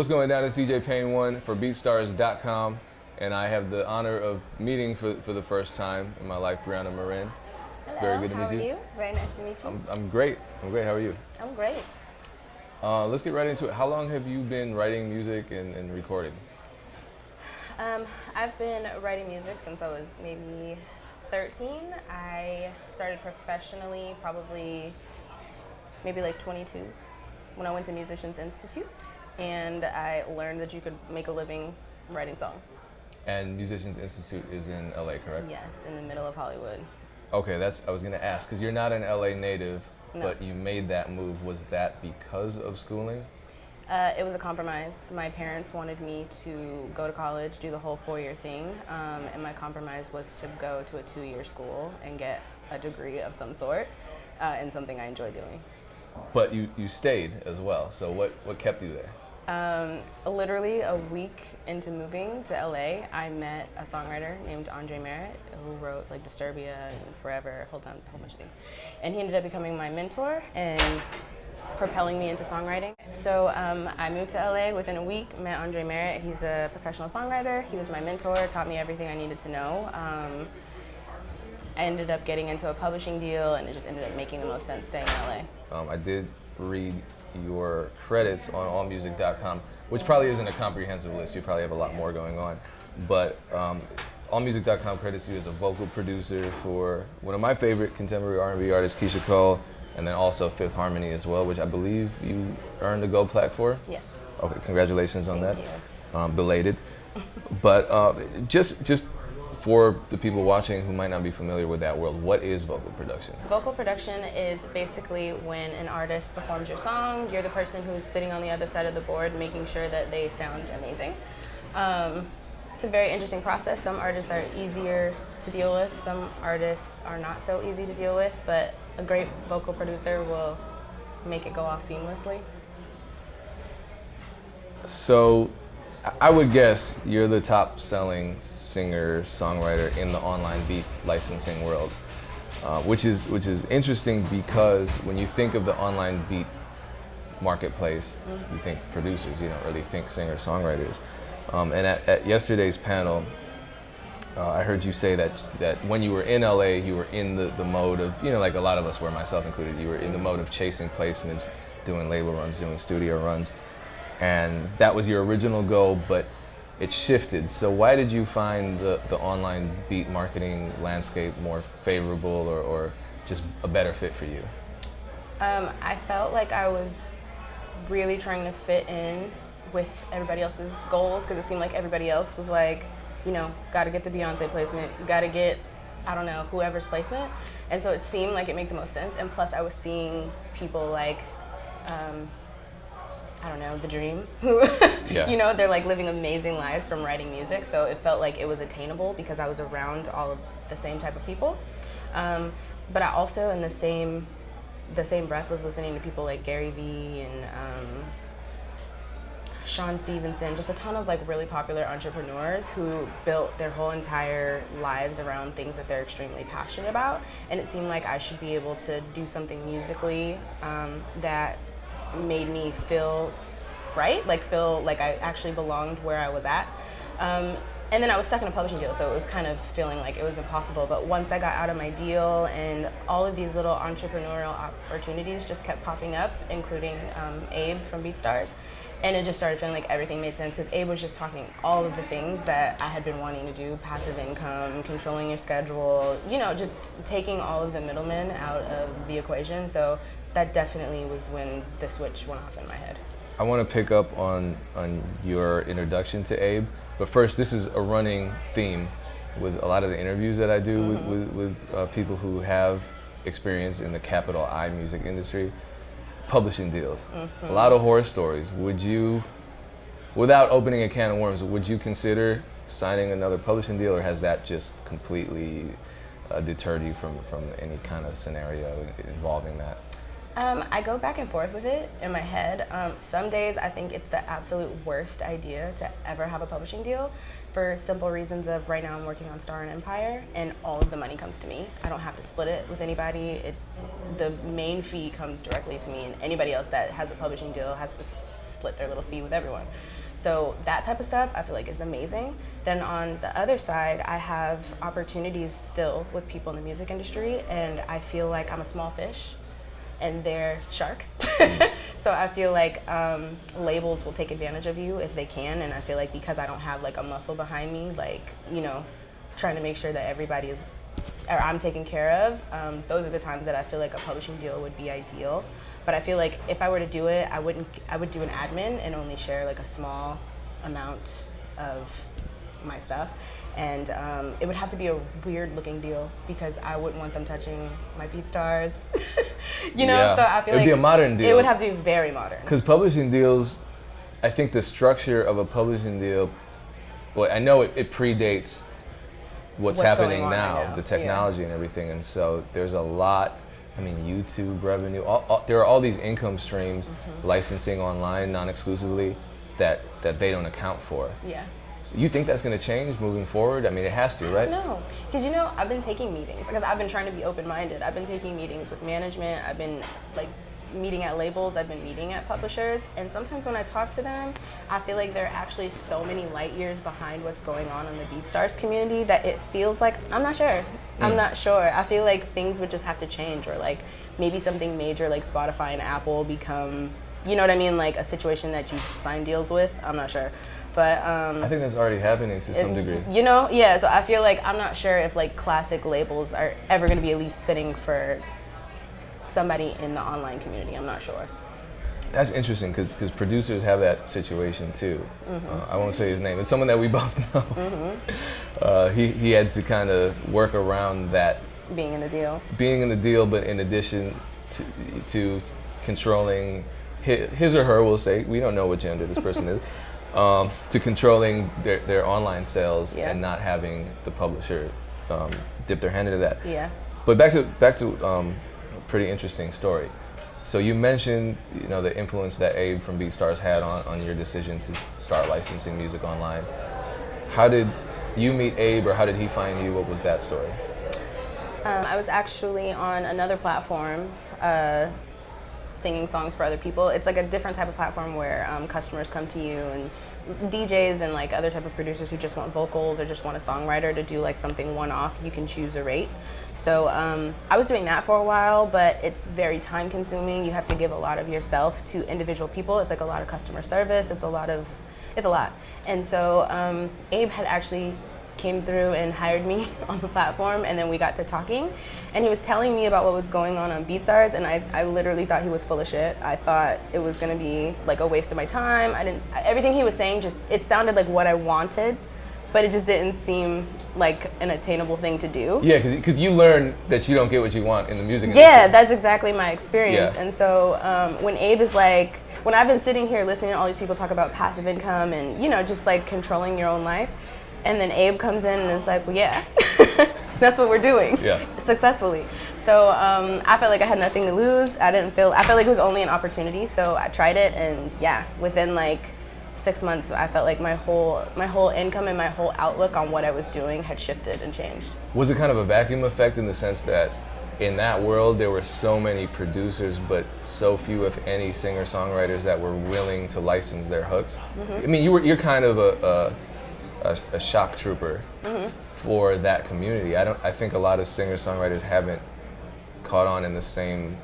What's going down? It's DJ Pain 1 for BeatStars.com, and I have the honor of meeting for, for the first time in my life Brianna Marin. Hello, Very good to meet you. you? Very nice to meet you. I'm, I'm great. I'm great. How are you? I'm great. Uh, let's get right into it. How long have you been writing music and, and recording? Um, I've been writing music since I was maybe 13. I started professionally probably maybe like 22 when I went to Musicians Institute and I learned that you could make a living writing songs. And Musicians Institute is in LA, correct? Yes, in the middle of Hollywood. Okay, that's I was gonna ask because you're not an LA native, No. but you made that move. Was that because of schooling? Uh, it was a compromise. My parents wanted me to go to college, do the whole four-year thing, um, and my compromise was to go to a two-year school and get a degree of some sort uh, in something I enjoy doing. But you, you stayed as well. So what, what kept you there? Um, literally a week into moving to LA, I met a songwriter named Andre Merritt who wrote like Disturbia and Forever, hold on, a whole bunch of things. And he ended up becoming my mentor and propelling me into songwriting. So um, I moved to LA within a week, met Andre Merritt. He's a professional songwriter. He was my mentor, taught me everything I needed to know. Um, I ended up getting into a publishing deal and it just ended up making the most sense staying in LA. Um, I did read your credits on allmusic.com, which probably isn't a comprehensive list. You probably have a lot more going on. But um, allmusic.com credits you as a vocal producer for one of my favorite contemporary R&B artists, Keyshia Cole, and then also Fifth Harmony as well, which I believe you earned a gold plaque for. Yes. Okay, congratulations on Thank that. Um, belated. but uh, just just for the people watching who might not be familiar with that world, what is vocal production? Vocal production is basically when an artist performs your song, you're the person who's sitting on the other side of the board making sure that they sound amazing. Um, it's a very interesting process. Some artists are easier to deal with, some artists are not so easy to deal with, but a great vocal producer will make it go off seamlessly. So, I- would guess you're the top selling singer songwriter in the online beat licensing world, uh, which is which is interesting because when you think of the online beat marketplace, you think producers. You don't really think singer songwriters. Um, and at, at yesterday's panel, uh, I heard you say that that when you were in LA, you were in the, the mode of you know like a lot of us were, myself included. You were in the mode of chasing placements, doing label runs, doing studio runs, and that was your original goal, but it shifted. So why did you find the, the online beat marketing landscape more favorable or, or just a better fit for you? Um, I felt like I was really trying to fit in with everybody else's goals because it seemed like everybody else was like, you know, got to get the Beyonce placement, got to get, I don't know, whoever's placement. And so it seemed like it made the most sense. And plus, I was seeing people like, um, I don't know, the dream, who, Yeah. you know, they're like living amazing lives from writing music. So it felt like it was attainable because I was around all of the same type of people. Um, but I also, in the same, the same breath, was listening to people like Gary Vee and um, Sean Stephenson, just a ton of like really popular entrepreneurs who built their whole entire lives around things that they're extremely passionate about. And it seemed like I should be able to do something musically um, that made me feel right, like feel like I actually belonged where I was at. Um, and then I was stuck in a publishing deal, so it was kind of feeling like it was impossible. But once I got out of my deal, and all of these little entrepreneurial opportunities just kept popping up, including um, Abe from BeatStars, and it just started feeling like everything made sense because Abe was just talking all of the things that I had been wanting to do: passive income, controlling your schedule, you know, just taking all of the middlemen out of the equation. So that definitely was when the switch went off in my head. I want to pick up on, on your introduction to Abe, but first, this is a running theme with a lot of the interviews that I do with, with, with uh, people who have experience in the capital I music industry. Publishing deals, a lot of horror stories. Would you, without opening a can of worms, would you consider signing another publishing deal, or has that just completely uh, deterred you from, from any kind of scenario involving that? Um, I go back and forth with it in my head. Um, some days I think it's the absolute worst idea to ever have a publishing deal for simple reasons of right now I'm working on Star and Empire and all of the money comes to me. I don't have to split it with anybody. It, the main fee comes directly to me and anybody else that has a publishing deal has to split their little fee with everyone. So that type of stuff I feel like is amazing. Then on the other side, I have opportunities still with people in the music industry and I feel like I'm a small fish and they're sharks. so I feel like um, labels will take advantage of you if they can, and I feel like because I don't have like a muscle behind me, like you know, trying to make sure that everybody is or I'm taken care of. Um, those are the times that I feel like a publishing deal would be ideal. But I feel like if I were to do it, I wouldn't. I would do an admin and only share like a small amount of my stuff and um, it would have to be a weird looking deal because I wouldn't want them touching my BeatStars. you know, Yeah. so I feel It'd like be a modern deal. It would have to be very modern. Because publishing deals, I think the structure of a publishing deal, well, I know it, it predates what's, What's happening now, now, the yeah. technology and everything. And so there's a lot, I mean, YouTube revenue, all, all, there are all these income streams, Mm-hmm. licensing online, non exclusively, that, that they don't account for. Yeah. So you think that's going to change moving forward? I mean, it has to, right? No, because you know I've been taking meetings because I've been trying to be open-minded. I've been taking meetings with management. I've been like meeting at labels. I've been meeting at publishers, and sometimes when I talk to them, I feel like they're actually so many light years behind what's going on in the BeatStars community that it feels like I'm not sure. I'm mm. not sure. I feel like things would just have to change, or like maybe something major like Spotify and Apple become, you know what I mean, like a situation that you sign deals with. I'm not sure, but um, I think that's already happening to some degree. you know, yeah. So I feel like I'm not sure if like classic labels are ever going to be at least fitting for somebody in the online community. I'm not sure. That's interesting because because producers have that situation too. Mm-hmm. Uh, I won't say his name. It's someone that we both know. Uh, he, he had to kind of work around that Being in a deal. being in the deal, but in addition to, to controlling his, his or her, we'll say, we don't know what gender this person is, um, to controlling their, their online sales Yeah. and not having the publisher um, dip their hand into that. Yeah. But back to back to um, a pretty interesting story. So you mentioned you know the influence that Abe from BeatStars had on, on your decision to start licensing music online. How did you meet Abe, or how did he find you? What was that story? Um, I was actually on another platform. Uh, singing songs for other people. It's like a different type of platform where um, customers come to you and DJs and like other type of producers who just want vocals or just want a songwriter to do like something one off. You can choose a rate. So um, I was doing that for a while, but it's very time consuming. You have to give a lot of yourself to individual people. It's like a lot of customer service. It's a lot of, it's a lot. And so um, Abe had actually came through and hired me on the platform and then we got to talking and he was telling me about what was going on on BeatStars and I, I literally thought he was full of shit. I thought it was gonna be like a waste of my time. I didn't everything he was saying just it sounded like what I wanted, but it just didn't seem like an attainable thing to do. Yeah, because you learn that you don't get what you want in the music industry. Yeah, that's exactly my experience. Yeah. And so um, when Abe is like, when I've been sitting here listening to all these people talk about passive income and, you know, just like controlling your own life, and then Abe comes in and is like, well, yeah, that's what we're doing Yeah. successfully. So um, I felt like I had nothing to lose. I didn't feel, I felt like it was only an opportunity. So I tried it and yeah, within like six months, I felt like my whole, my whole income and my whole outlook on what I was doing had shifted and changed. Was it kind of a vacuum effect in the sense that in that world there were so many producers, but so few, if any, singer songwriters that were willing to license their hooks? I mean, you were you're kind of a a, a, a shock trooper for that community. I don't. I think a lot of singer songwriters haven't caught on in the same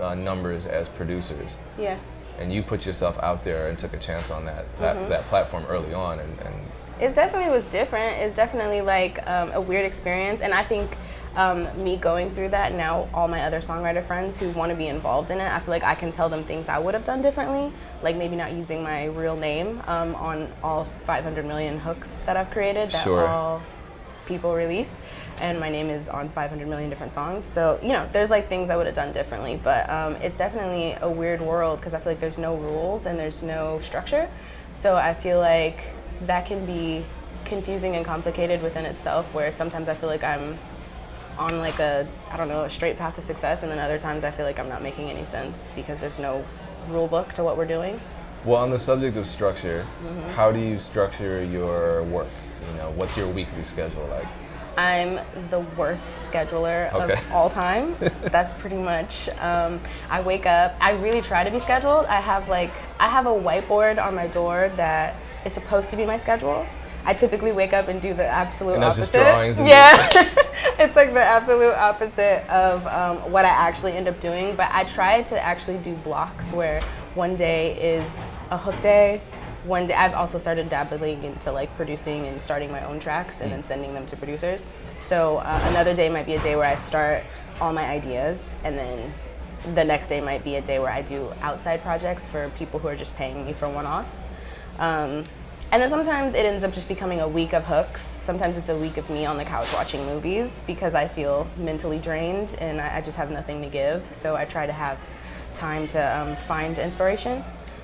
uh, numbers as producers. Yeah. And you put yourself out there and took a chance on that that, that platform early on, and, and It definitely was different. It's definitely like um, a weird experience, and I think um, me going through that now, all my other songwriter friends who want to be involved in it, I feel like I can tell them things I would have done differently, like maybe not using my real name um, on all 500 million hooks that I've created that Sure. all people release, and my name is on 500 million different songs. So you know, there's like things I would have done differently, but um, it's definitely a weird world because I feel like there's no rules and there's no structure. So I feel like that can be confusing and complicated within itself. Where sometimes I feel like I'm on like a I don't know a straight path to success, and then other times I feel like I'm not making any sense because there's no rule book to what we're doing. Well, on the subject of structure, mm-hmm. how do you structure your work? You know, what's your weekly schedule like? I'm the worst scheduler okay. of all time. That's pretty much. Um, I wake up. I really try to be scheduled. I have like I have a whiteboard on my door that is supposed to be my schedule. I typically wake up and do the absolute opposite. yeah, it's like the absolute opposite of um, what I actually end up doing. But I try to actually do blocks where one day is a hook day, one day I've also started dabbling into like producing and starting my own tracks and mm. then sending them to producers. So uh, another day might be a day where I start all my ideas and then the next day might be a day where I do outside projects for people who are just paying me for one-offs. Um, and then sometimes it ends up just becoming a week of hooks. Sometimes it's a week of me on the couch watching movies because I feel mentally drained and I, just have nothing to give. So I try to have time to um, find inspiration.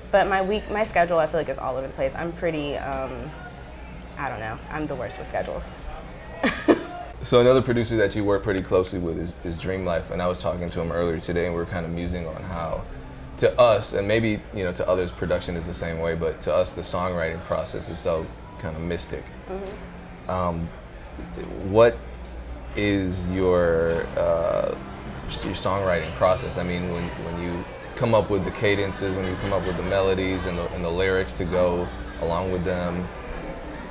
But my week, my schedule, I feel like is all over the place. I'm pretty, um, I don't know. I'm the worst with schedules. so another producer that you work pretty closely with is, is Dream Life, and I was talking to him earlier today, and we were kind of musing on how, to us, and maybe you know to others, production is the same way, but to us, the songwriting process is so kind of mystic. Mm-hmm. Um, what is your uh, your songwriting process? I mean, when when you come up with the cadences, when you come up with the melodies and the, and the lyrics to go along with them,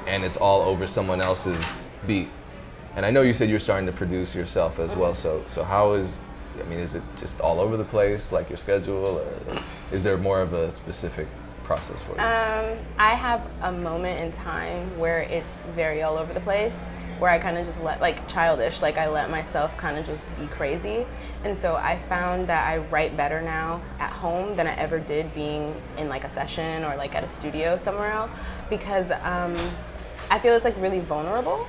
and it's all over someone else's beat. And I know you said you're starting to produce yourself as well. So so how is I mean, is it just all over the place, like your schedule, or is there more of a specific process for you? Um, I have a moment in time where it's very all over the place where I kind of just let, like childish, like I let myself kind of just be crazy. And so I found that I write better now at home than I ever did being in like a session or like at a studio somewhere else because um, I feel it's like really vulnerable.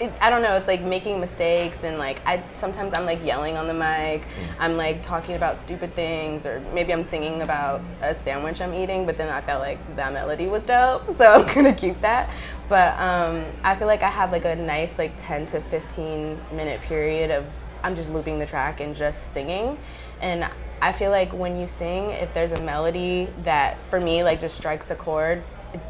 It, I don't know. It's like making mistakes and like I sometimes I'm like yelling on the mic. Mm. I'm like talking about stupid things or maybe I'm singing about a sandwich I'm eating. But then I felt like that melody was dope, so I'm gonna keep that. But um, I feel like I have like a nice like 10 to 15 minute period of I'm just looping the track and just singing. And I feel like when you sing, if there's a melody that for me like just strikes a chord,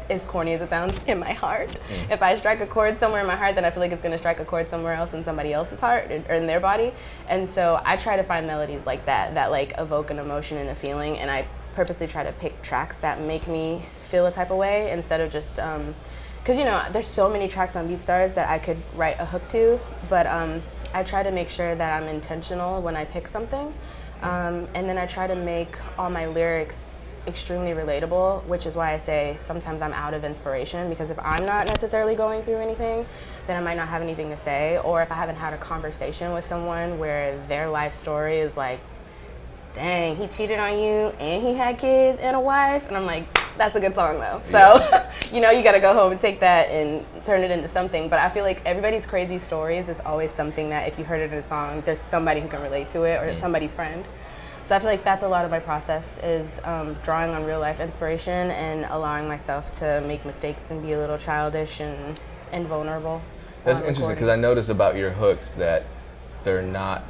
as corny as it sounds, in my heart. Mm. If I strike a chord somewhere in my heart, then I feel like it's gonna strike a chord somewhere else in somebody else's heart or in their body. And so I try to find melodies like that, that like evoke an emotion and a feeling. And I purposely try to pick tracks that make me feel a type of way instead of just um, because you know there's so many tracks on BeatStars that I could write a hook to, but um, I try to make sure that I'm intentional when I pick something, um, and then I try to make all my lyrics extremely relatable, which is why I say sometimes I'm out of inspiration because if I'm not necessarily going through anything, then I might not have anything to say, or if I haven't had a conversation with someone where their life story is like, dang, he cheated on you and he had kids and a wife, and I'm like, that's a good song though. So, yeah. you know, you got to go home and take that and turn it into something. But I feel like everybody's crazy stories is always something that if you heard it in a song, there's somebody who can relate to it or mm. somebody's friend. So I feel like that's a lot of my process is um, drawing on real life inspiration and allowing myself to make mistakes and be a little childish and, and vulnerable. That's interesting because I noticed about your hooks that they're not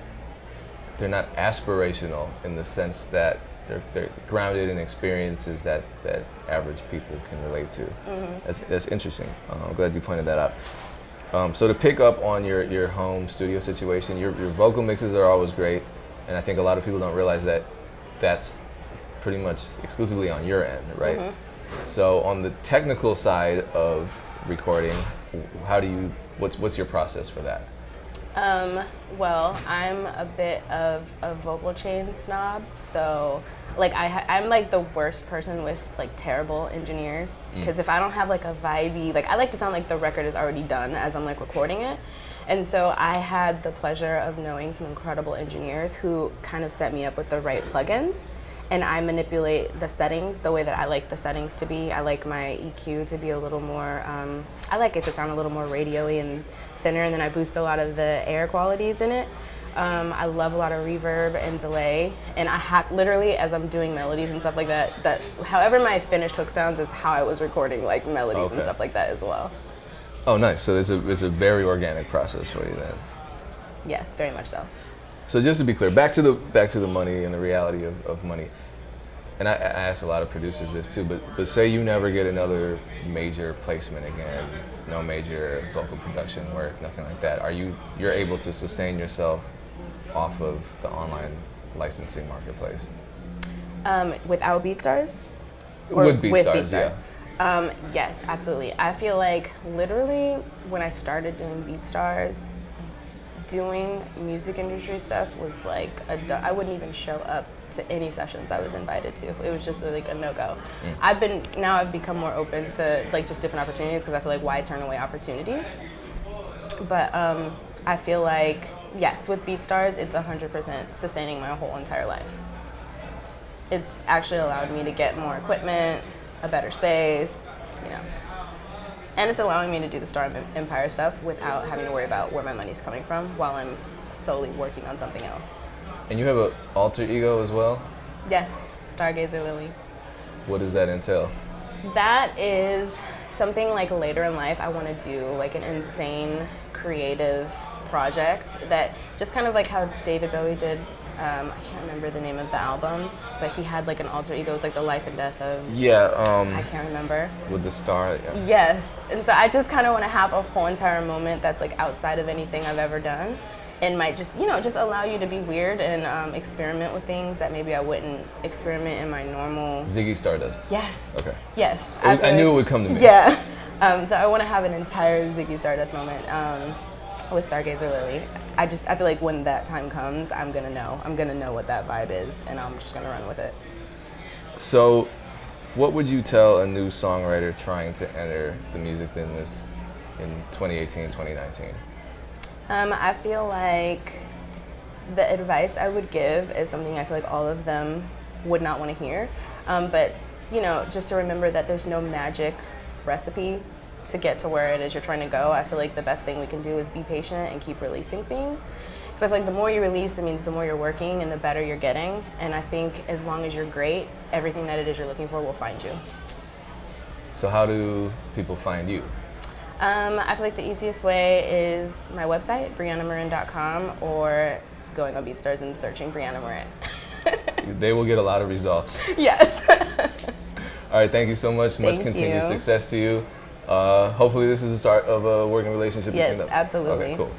they're not aspirational in the sense that they're, they're grounded in experiences that, that average people can relate to. Mm-hmm. That's, that's interesting. Uh, I'm glad you pointed that out. Um, so to pick up on your, your home studio situation, your, your vocal mixes are always great, and I think a lot of people don't realize that that's pretty much exclusively on your end, right? Mm-hmm. So on the technical side of recording, how do you what's what's your process for that? Um, well, I'm a bit of a vocal chain snob, so like I ha- I'm like the worst person with like terrible engineers because mm. if I don't have like a vibey, like I like to sound like the record is already done as I'm like recording it. And so I had the pleasure of knowing some incredible engineers who kind of set me up with the right plugins and I manipulate the settings the way that I like the settings to be. I like my EQ to be a little more, um, I like it to sound a little more radio-y and thinner, and then I boost a lot of the air qualities in it. Um, I love a lot of reverb and delay, and I have literally as I'm doing melodies and stuff like that. That however my finished hook sounds is how I was recording like melodies okay. and stuff like that as well. Oh, nice. So it's a it's a very organic process for you then. Yes, very much so. So just to be clear, back to the back to the money and the reality of, of money. And I, I ask a lot of producers this too, but but say you never get another major placement again, no major vocal production work, nothing like that. Are you you're able to sustain yourself off of the online licensing marketplace? Um, without BeatStars? with BeatStars, yeah. Um, yes, absolutely. I feel like literally when I started doing BeatStars, doing music industry stuff was like a, I wouldn't even show up to any sessions I was invited to. It was just like a no go. Mm. I've been now I've become more open to like just different opportunities because I feel like why turn away opportunities. But um, I feel like yes, with BeatStars, it's 100% sustaining my whole entire life. It's actually allowed me to get more equipment, a better space, you know. And it's allowing me to do the Star Empire stuff without having to worry about where my money's coming from while I'm solely working on something else. And you have an alter ego as well? Yes, Stargazer Lily. What does that entail? That is something like later in life I want to do like an insane creative project that just kind of like how David Bowie did um, I can't remember the name of the album, but he had like an alter ego. It was like the life and death of. Yeah. Um, I can't remember. With the star. Yeah. Yes, and so I just kind of want to have a whole entire moment that's like outside of anything I've ever done, and might just you know just allow you to be weird and um, experiment with things that maybe I wouldn't experiment in my normal. Ziggy Stardust. Yes. Okay. Yes. I, I knew it would come to me. Yeah. Um, so I want to have an entire Ziggy Stardust moment. With Stargazer Lily. I just I feel like when that time comes, I'm gonna know. I'm gonna know what that vibe is, and I'm just gonna run with it. So, what would you tell a new songwriter trying to enter the music business in 2018, 2019? Um, I feel like the advice I would give is something I feel like all of them would not want to hear. Um, but you know, just to remember that there's no magic recipe to get to where it is you're trying to go, I feel like the best thing we can do is be patient and keep releasing things. Because I feel like the more you release, it means the more you're working and the better you're getting. And I think as long as you're great, everything that it is you're looking for will find you. So how do people find you? Um, I feel like the easiest way is my website, BriannaMarin.com, or going on BeatStars and searching Brianna Marin. they will get a lot of results. Yes. All right, thank you so much. Thank much continued you. success to you. Uh, hopefully, this is the start of a working relationship yes, between us. Yes, absolutely. Okay, cool.